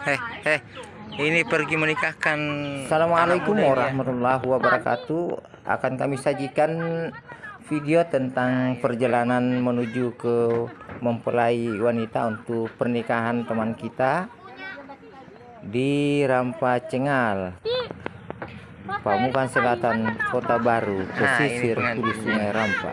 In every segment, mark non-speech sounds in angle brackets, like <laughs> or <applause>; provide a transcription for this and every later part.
Heh, heh. Ini pergi menikahkan. Assalamualaikum ya. warahmatullahi wabarakatuh. Akan kami sajikan video tentang perjalanan menuju ke mempelai wanita untuk pernikahan teman kita di Rampa Cengal, Pamukan Selatan, Kota Baru, Nah, pesisir hulu pengantinnya. Sungai Rampa.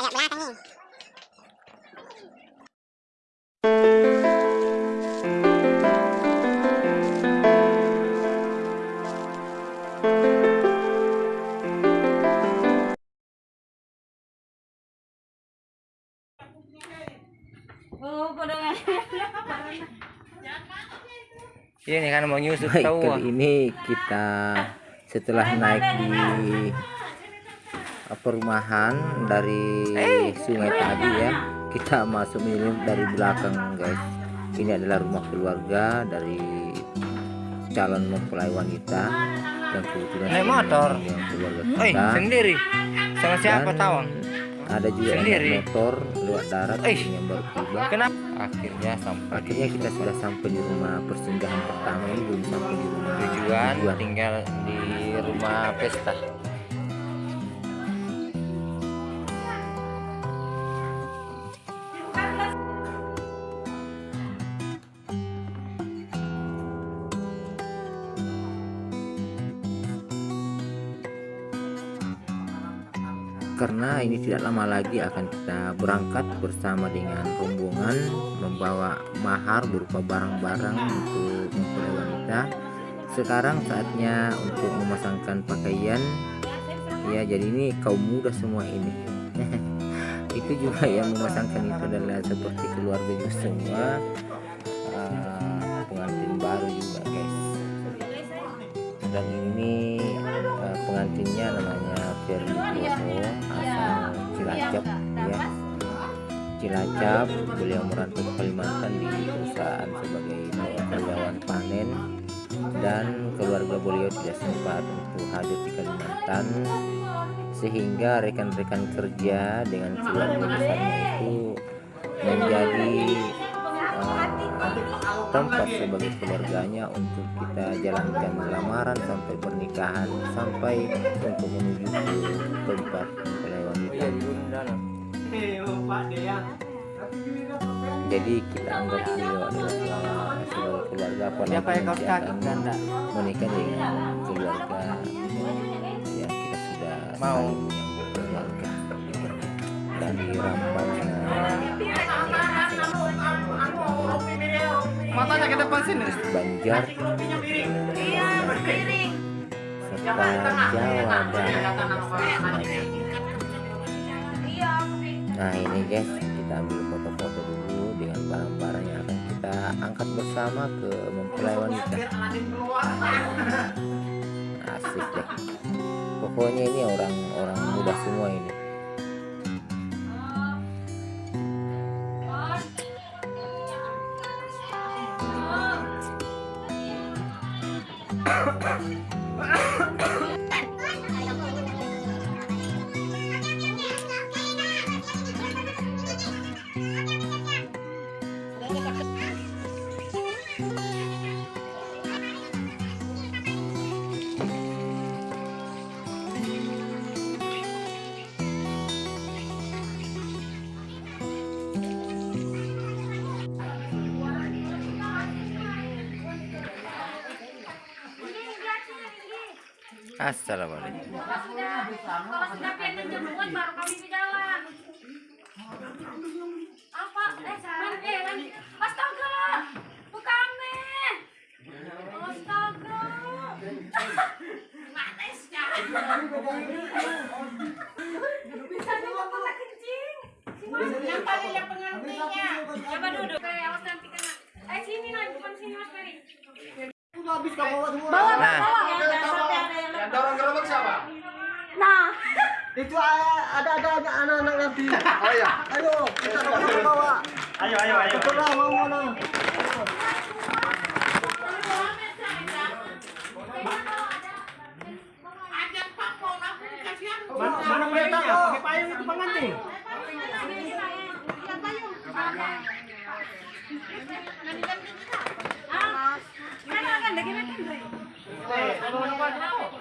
Lihat belakang nih. Ini kan mau nyusut tahu. kali ini kita setelah naik di perumahan dari sungai tadi ya kita masuk ini dari belakang guys ini adalah rumah keluarga dari calon mempelai wanita yang kebetulan Naik motor. yang keluarga Oi, kita sendiri. Sama siapa tawang? ada juga Sendiri. motor lewat darat Eh. yang baru tiba Kenapa? Akhirnya sampai akhirnya kita sudah sampai di rumah persinggahan pertama ini belum sampai di rumah tujuan tinggal di rumah pesta. Karena ini tidak lama lagi akan kita berangkat bersama dengan rombongan membawa mahar berupa barang-barang untuk mempelai wanita. Sekarang saatnya untuk memasangkan pakaian. Ya jadi ini kaum muda semua ini. <laughs> Itu juga yang memasangkan itu adalah seperti keluarga juga semua. Ah, pengantin baru juga guys. Dan ini eh, pengantinnya namanya Ferry Bono. Asal Cilacap ya Cilacap beliau merantau ke Kalimantan di perusahaan sebagai karyawan panen. Dan keluarga beliau tidak sempat untuk hadir di Kalimantan. Sehingga rekan-rekan kerja dengan keluarga besarnya itu menjadi tempat sebagai keluarganya untuk kita jalankan lamaran sampai pernikahan sampai untuk menuju ke tempat wanita jadi kita anggap beliau adalah sebuah keluarga apa nanti akan Ganda? menikah dengan keluarga yang kita sudah Mau. Banjar. Serta Jawa Barat. Nah ini guys kita ambil foto-foto dulu dengan barang-barang yang akan kita angkat bersama ke mempelai wanita asik deh. Pokoknya ini orang-orang muda semua ini Assalamualaikum. Kalau sudah baru kami Bisa kencing. Yang duduk. Nanti. Eh, sini nah, depan sini habis bawa semua. Nah, siapa? Nah, Itu ah, ada ada anak-anak nanti. Oh iya. Ayo, kita bawa. Ayo, ayo, ayo. Lah mau? Mana, mana payungnya? Pakai payung itu pengantin. kan akan lagi makan Dre. Eh, kalau mana payung?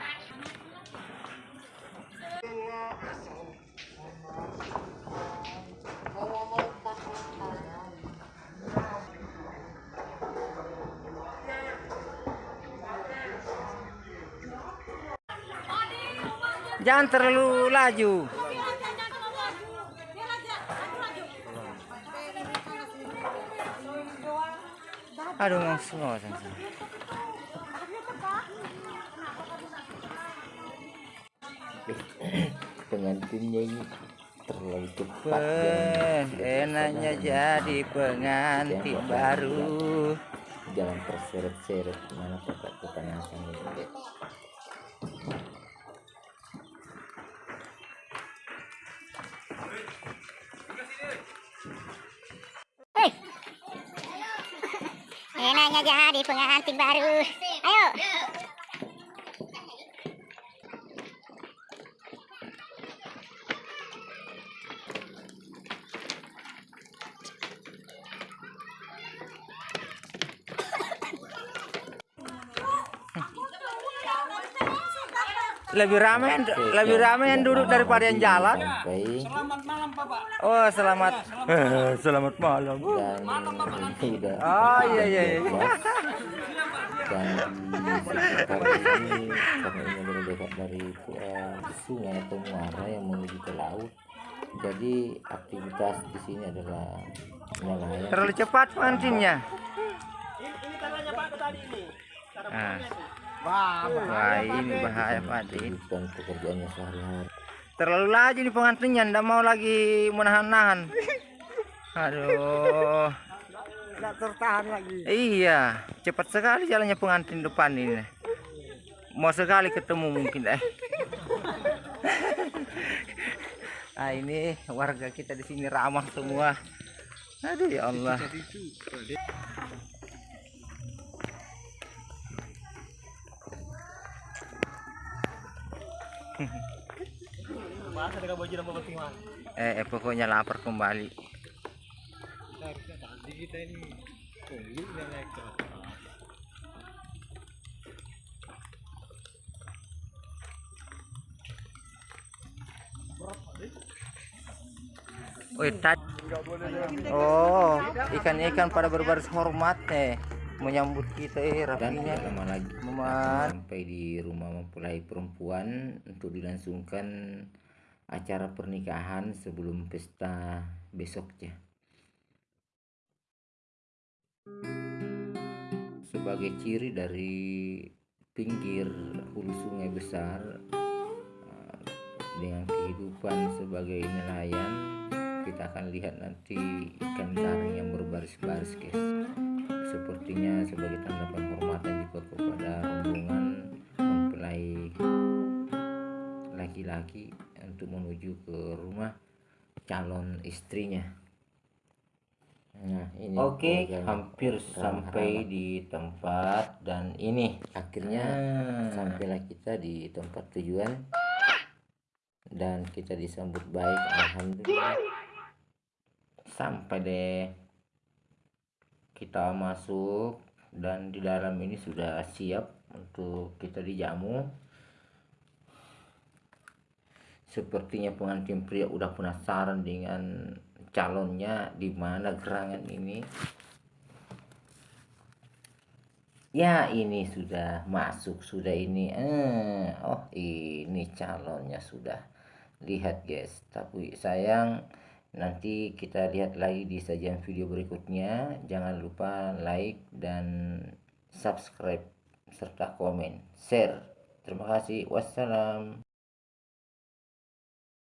Jangan terlalu laju. Aduh, ngos ngos. pengantinnya ini terlalu cepat. Enaknya jadi pengantin Jangan baru. jangan terseret-seret. Mana kotak kepanasan ini Enaknya jadi pengantin baru. Ayo. Lebih ramai yang lebih ramai yang duduk daripada yang jalan. Selamat malam, Bapak. Oh, selamat. Eh, selamat malam. dan ini udah Oh, iya iya iya. dan di sekitar ini karena ini adalah dekat dari uh, sungai atau muara yang menuju ke laut jadi aktivitas di sini adalah nelayan Terlalu cepat pengantinnya. Ini, ini tadi ini. Cara Ah. Wah, ini bahaya Pak pekerjaannya sehari-hari Terlalu laju nih pengantinnya, ndak mau lagi menahan-nahan. Aduh. Tidak tertahan lagi. Iya, cepat sekali jalannya pengantin depan ini. Mau sekali ketemu mungkin eh. ah ini warga kita di sini ramah semua. Aduh ya Allah. Bahasa dengan baju dan penting Mas. Eh, eh, pokoknya lapar kembali. dan tadi. Oh, ikan-ikan pada berbaris hormat eh menyambut kita eh dan rapinya. tidak lama lagi Meman. sampai di rumah mempelai perempuan untuk dilangsungkan acara pernikahan sebelum pesta besoknya. Sebagai ciri dari pinggir hulu sungai besar eh, dengan kehidupan sebagai nelayan kita akan lihat nanti ikan garing yang berbaris-baris guys. Sepertinya sebagai tanda penghormatan juga kepada rombongan mempelai laki-laki untuk menuju ke rumah calon istrinya. Nah, ini Oke, keluarganya. hampir sampai di tempat dan ini. Akhirnya Ah. sampailah kita di tempat tujuan. Dan kita disambut baik alhamdulillah. Sampai deh. Kita masuk dan di dalam ini sudah siap untuk kita dijamu sepertinya pengantin pria udah penasaran dengan calonnya di mana gerangan ini. Ya ini sudah masuk sudah ini. Eh oh ini calonnya sudah lihat guys. Tapi sayang nanti kita lihat lagi di sajian video berikutnya. Jangan lupa like dan subscribe serta komen. Share. Terima kasih. Wassalam